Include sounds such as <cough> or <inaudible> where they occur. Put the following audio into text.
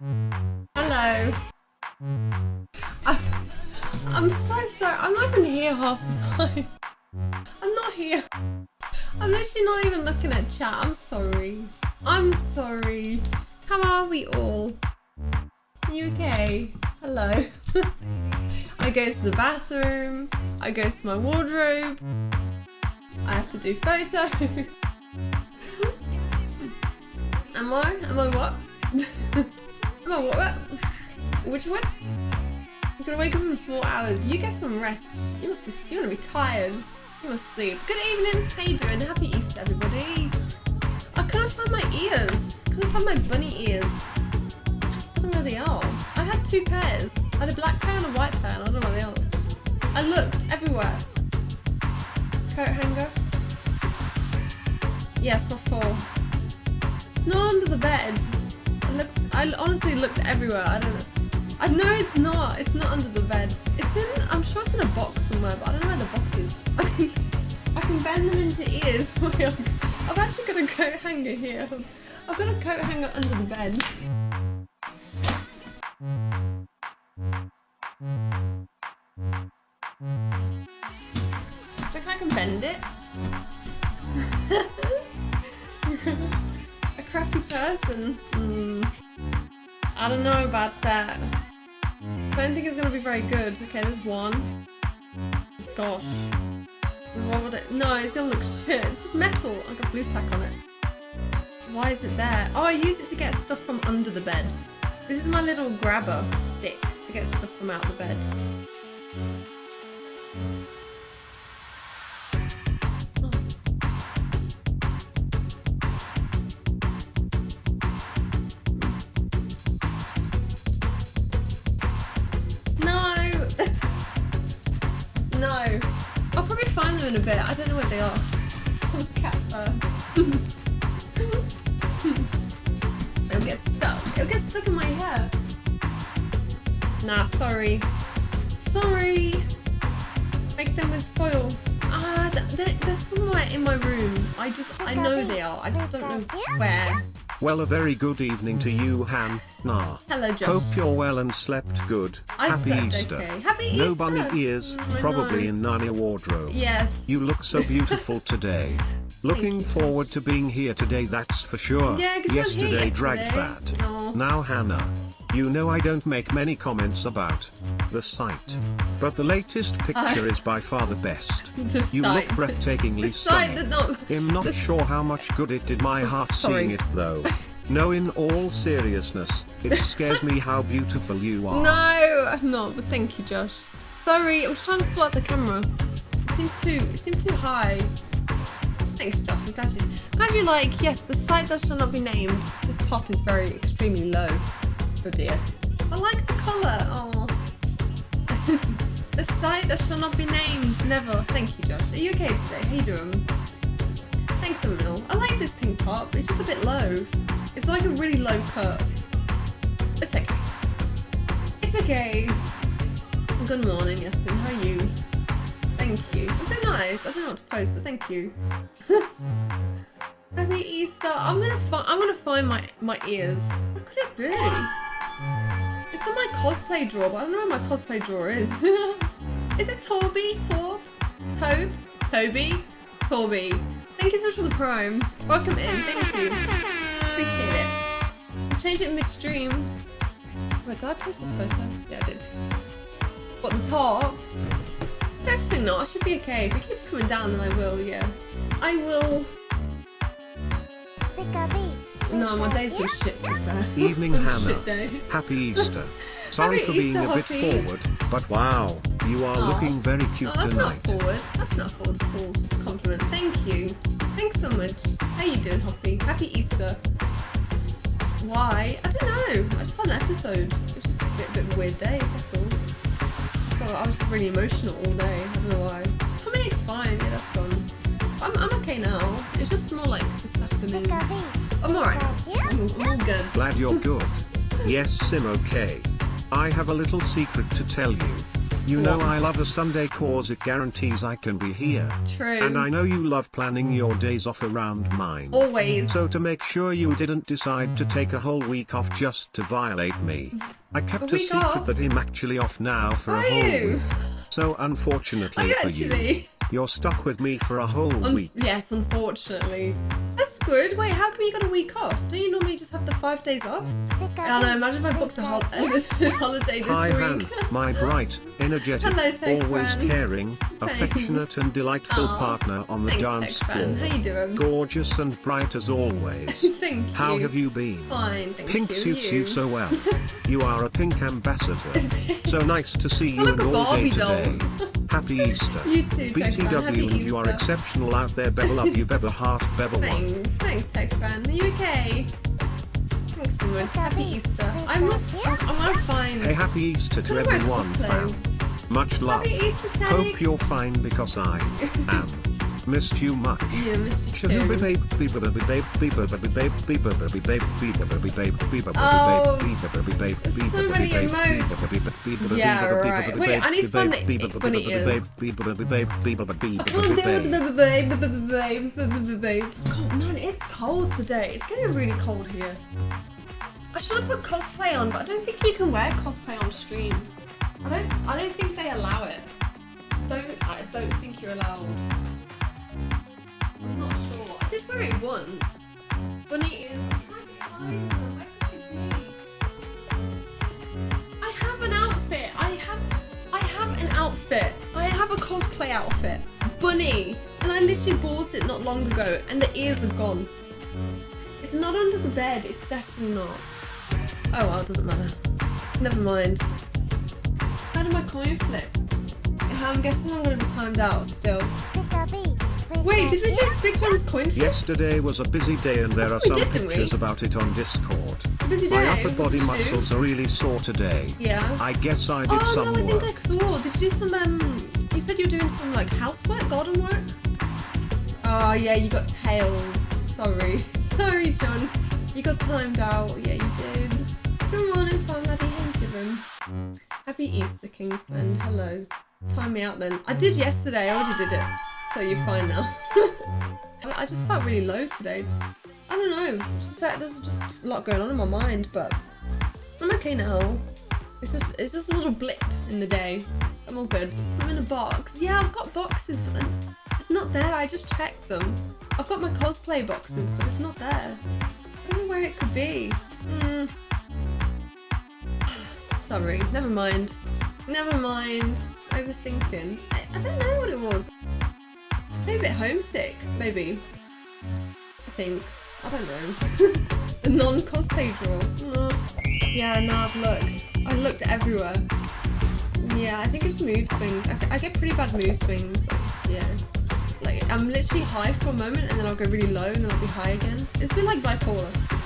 Hello. I'm so sorry. I'm not even here half the time. <laughs> I'm not here. I'm literally not even looking at chat. I'm sorry. I'm sorry. How are we all? Are you okay? Hello. <laughs> I go to the bathroom. I go to my wardrobe. I have to do photo. <laughs> Am I? Am I what? Am on, what? what? Which one? I'm gonna wake up in four hours. You get some rest. You must be. You're gonna be tired. You must sleep. Good evening. How you doing? Happy Easter, everybody. Oh, I can't find my ears. Can't find my bunny ears. I don't know where they are. I had two pairs. I had a black pair and a white pair. I don't know where they are. I looked everywhere. Coat hanger. Yes, what for? Not under the bed. I looked. I honestly looked everywhere. I don't know. I know it's not. It's not under the bed. It's in. I'm sure it's in a box somewhere, but I don't know where the box is. <laughs> I can. I can bend them into ears. <laughs> I've actually got a coat hanger here. I've got a coat hanger under the bed. Think I can bend it. <laughs> person. Hmm. I don't know about that. I don't think it's gonna be very good. Okay, there's one. Gosh. What would it? No, it's gonna look shit. It's just metal. I got Blu-Tack on it. Why is it there? Oh, I use it to get stuff from under the bed. This is my little grabber stick to get stuff from out the bed. In a bit. I don't know where they are. <laughs> Cat fur. <laughs> It'll get stuck. It'll get stuck in my hair. Nah, sorry. Sorry. Make them with foil. Ah, they're, they're somewhere in my room. I just, I know they are. I just don't know where. Well, a very good evening to you, Han. Nah. Hello, Josh. Hope you're well and slept good. I Happy slept Easter. okay. Happy No Easter. bunny ears, Mm, probably in Narnia wardrobe. Yes. You look so <laughs> beautiful today. Looking forward to being here today, that's for sure. Yeah, 'cause you weren't here Yesterday dragged yesterday. bad. Aw. Now, Hannah. You know I don't make many comments about the site. But the latest picture is by far the best. <laughs> The You site. look breathtakingly The stunning. not. I'm not sure how much good it did my heart Sorry. seeing it though. <laughs> No, in all seriousness, it scares me how beautiful you are. No, I'm not. But thank you, Josh. Sorry, I was trying to sort the camera. It seems too. It seems too high. Thanks, Josh. I'm glad you. Glad you like. Yes, the site that shall not be named. This top is very extremely low. Oh dear. I like the colour. Oh. <laughs> the site that shall not be named. Never. Thank you, Josh. Are you okay today? How you doing? Thanks, Emil. I like this pink top. It's just a bit low. It's like a really low cut. It's okay. It's okay. Good morning, Yasmin. How are you? Thank you. Was it nice? I don't know what to post, but thank you. <laughs> Happy Easter. I'm gonna find. I'm gonna find my my ears. What could it be? It's in my cosplay drawer, but I don't know where my cosplay drawer is. <laughs> is it Torby? Torb? Tobe? Toby? Torby. Thank you so much for the prime. Welcome in. Thank you. Appreciate it. I changed it midstream. Wait, did I post this photo? Yeah, I did. What, the top? Definitely not. I should be okay. If it keeps coming down, then I will, yeah. I will... No, my day's been shit, to be fair. Evening, <laughs> Hannah. Happy <laughs> Easter. Sorry Happy for being Easter, a bit Hoppy. forward, but wow, you are looking very cute Oh, that's tonight. not forward. That's not forward at all. Just a compliment. Thank you. Thanks so much. How are you doing, Hoppy? Happy Easter. Why? I don't know. I just had an episode. It's just a bit, bit of a weird day, that's all. So I was just really emotional all day. I don't know why. I mean, it's fine. Yeah, that's gone. I'm, I'm okay now. It's just more like this afternoon. I'm alright. I'm, I'm all good. Glad you're good. yes, Sim okay. I have a little secret to tell you. You know I love a Sunday cause it guarantees I can be here. True. And I know you love planning your days off around mine. Always. So to make sure you didn't decide to take a whole week off just to violate me, I kept A a, secret off? that I'm actually off now for Are a whole you? week. So unfortunately for you? You're stuck with me for a whole Un- week. yes, unfortunately. That's good. Wait, how come you got a week off? Don't you normally just have the five days off? And I know, imagine if I booked a hol- <laughs> holiday this Hi Han, my bright, energetic, Hello, always Fan. caring, affectionate and delightful Aw, partner on the Thanks, dance floor. How you doing? Gorgeous and bright as always. <laughs> Thank you. How have you been? Fine, thank Pink you. suits you you so well. <laughs> You are a pink ambassador. So nice to see you I look and a all day today. Happy Easter. You too, Tech Fan. Happy BTW and you are exceptional out there. Bebel love you, Bebel heart, Bebel one. Thanks, thanks, Tech Fan. Are you okay? Thanks so much. Happy Easter. I must. I'm gonna find. Hey, happy Easter to Look at my everyone, fam. Much love. Happy Easter, Hope you're fine because I <laughs> am. Missed you much. Yeah, Mr. Shahuba Two. babe, beeba babe, babe, babe, babe, Oh, baby babe, beeba babe, there's so many babe, emotes. babe, Yeah, right. Wait, I need to find the beeba i- baby bunny babe, ears. beeba baby babe, beeba baby I can't baby deal with babe. the babe, babe, babe, babe, babe. God, man, it's cold today. It's getting really cold here. I should have put cosplay on, but I don't think you can wear cosplay on stream. I don't. I don't think they allow it. Don't. I don't think you're allowed. Did wear it once. Bunny is. I have an outfit. I have. I have an outfit. I have a cosplay outfit. Bunny. And I literally bought it not long ago, and the ears are gone. It's not under the bed. It's definitely not. Oh well, it doesn't matter. Never mind. How did my coin flip? I'm guessing I'm gonna be timed out still. Wait, did we Big John's coin flip? Yesterday was a busy day and there are some did, pictures about it on Discord. Busy My day. upper What body did you do? muscles are really sore today. Yeah. I guess I did oh some no, I think. I saw. Did you do some um? You said you were doing some like housework, garden work. Oh yeah, you got tails. Sorry, <laughs> sorry, John. You got timed out. Yeah, you did. Good morning, Farm Laddie. Doing? Happy Easter, Kingsman. Hello. Time me out then. I did yesterday. I already did it. So you're fine now. <laughs> I just felt really low today. I don't know. There's just a lot going on in my mind, but I'm okay now. It's just it's just a little blip in the day. I'm all good. I'm in a box. Yeah, I've got boxes, but it's not there. I just checked them. I've got my cosplay boxes, but it's not there. I don't know where it could be. Hmm. <sighs> Sorry, never mind. Never mind. Overthinking. I, I don't know what it was. Maybe a bit homesick, maybe. I think. I don't know. <laughs> the non-cosplay drawer. Mm. Yeah, no, I've looked. I looked everywhere. Yeah, I think it's mood swings. I, I get pretty bad mood swings. Yeah. Like, I'm literally high for a moment and then I'll go really low and then I'll be high again. It's been like bipolar.